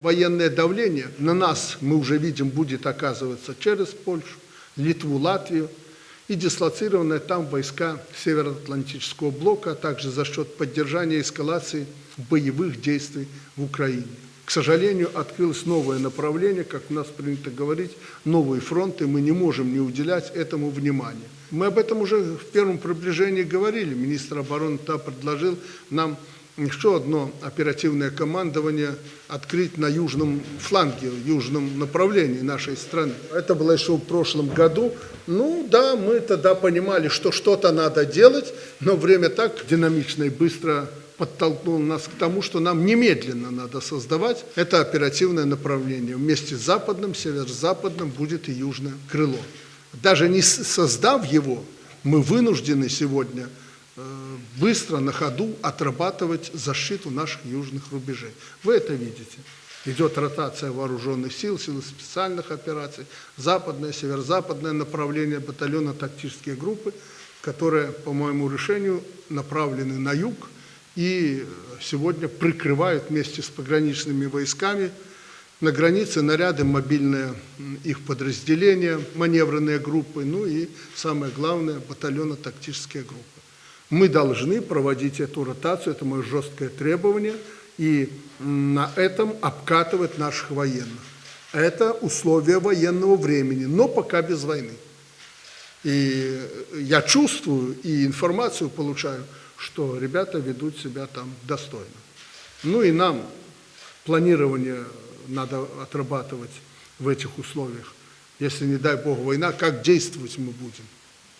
Военное давление на нас, мы уже видим, будет оказываться через Польшу, Литву, Латвию и дислоцированные там войска Североатлантического блока, а также за счет поддержания эскалации боевых действий в Украине. К сожалению, открылось новое направление, как у нас принято говорить, новые фронты, мы не можем не уделять этому внимания. Мы об этом уже в первом приближении говорили. Министр обороны TA предложил нам еще одно оперативное командование открыть на южном фланге, южном направлении нашей страны. Это было еще в прошлом году. Ну да, мы тогда понимали, что что-то надо делать, но время так динамично и быстро подтолкнуло нас к тому, что нам немедленно надо создавать это оперативное направление. Вместе с западным, северо-западным будет и южное крыло. Даже не создав его, мы вынуждены сегодня быстро на ходу отрабатывать защиту наших южных рубежей. Вы это видите. Идет ротация вооруженных сил, силы специальных операций, западное, северо-западное направление батальона тактические группы, которые, по моему решению, направлены на юг и сегодня прикрывают вместе с пограничными войсками на границе наряды, мобильные их подразделения, маневренные группы, ну и, самое главное, батальонно-тактические группы. Мы должны проводить эту ротацию, это мое жесткое требование, и на этом обкатывать наших военных. Это условия военного времени, но пока без войны. И я чувствую и информацию получаю, что ребята ведут себя там достойно. Ну и нам планирование надо отрабатывать в этих условиях. Если, не дай бог, война, как действовать мы будем?